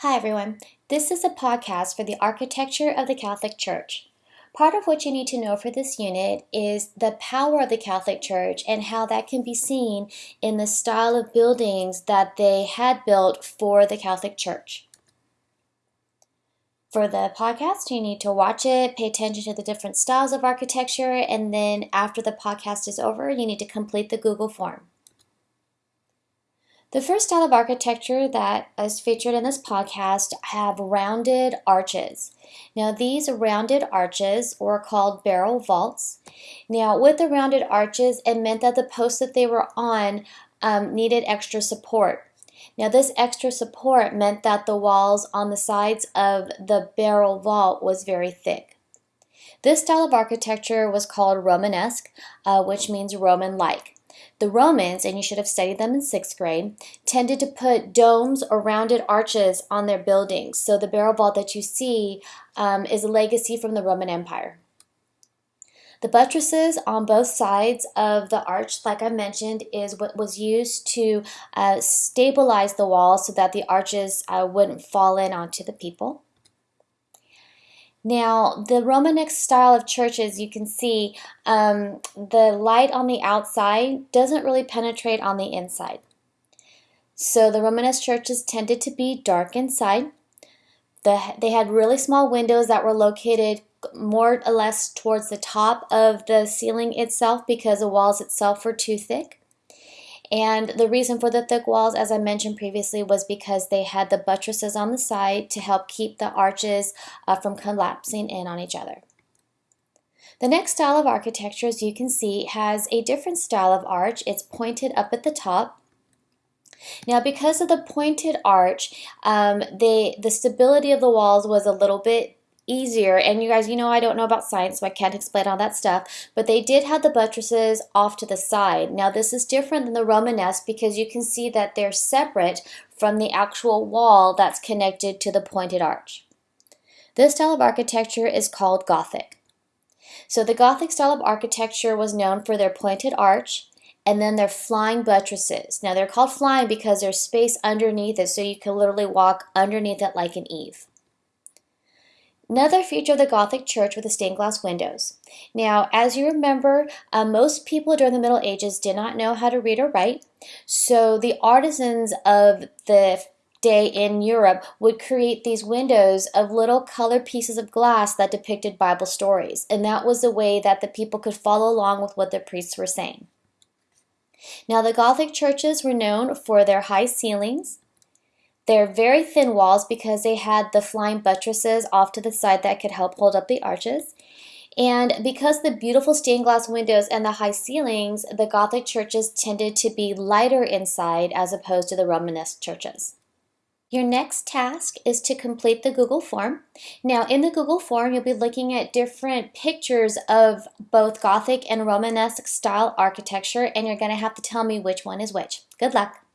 Hi, everyone. This is a podcast for the architecture of the Catholic Church. Part of what you need to know for this unit is the power of the Catholic Church and how that can be seen in the style of buildings that they had built for the Catholic Church. For the podcast, you need to watch it, pay attention to the different styles of architecture, and then after the podcast is over, you need to complete the Google form. The first style of architecture that is featured in this podcast have rounded arches. Now these rounded arches were called barrel vaults. Now with the rounded arches, it meant that the posts that they were on um, needed extra support. Now this extra support meant that the walls on the sides of the barrel vault was very thick. This style of architecture was called Romanesque, uh, which means Roman-like. The Romans, and you should have studied them in sixth grade, tended to put domes or rounded arches on their buildings. So the barrel vault that you see um, is a legacy from the Roman Empire. The buttresses on both sides of the arch, like I mentioned, is what was used to uh, stabilize the wall so that the arches uh, wouldn't fall in onto the people. Now, the Romanesque style of churches, you can see um, the light on the outside doesn't really penetrate on the inside. So the Romanesque churches tended to be dark inside. The, they had really small windows that were located more or less towards the top of the ceiling itself because the walls itself were too thick. And the reason for the thick walls, as I mentioned previously, was because they had the buttresses on the side to help keep the arches uh, from collapsing in on each other. The next style of architecture, as you can see, has a different style of arch. It's pointed up at the top. Now, because of the pointed arch, um, they, the stability of the walls was a little bit easier. And you guys, you know I don't know about science, so I can't explain all that stuff. But they did have the buttresses off to the side. Now this is different than the Romanesque because you can see that they're separate from the actual wall that's connected to the pointed arch. This style of architecture is called Gothic. So the Gothic style of architecture was known for their pointed arch and then their flying buttresses. Now they're called flying because there's space underneath it so you can literally walk underneath it like an eave. Another feature of the Gothic church were the stained glass windows. Now, as you remember, uh, most people during the Middle Ages did not know how to read or write, so the artisans of the day in Europe would create these windows of little colored pieces of glass that depicted Bible stories, and that was the way that the people could follow along with what the priests were saying. Now, the Gothic churches were known for their high ceilings, they're very thin walls because they had the flying buttresses off to the side that could help hold up the arches. And because the beautiful stained glass windows and the high ceilings, the Gothic churches tended to be lighter inside as opposed to the Romanesque churches. Your next task is to complete the Google form. Now in the Google form, you'll be looking at different pictures of both Gothic and Romanesque style architecture, and you're gonna have to tell me which one is which. Good luck.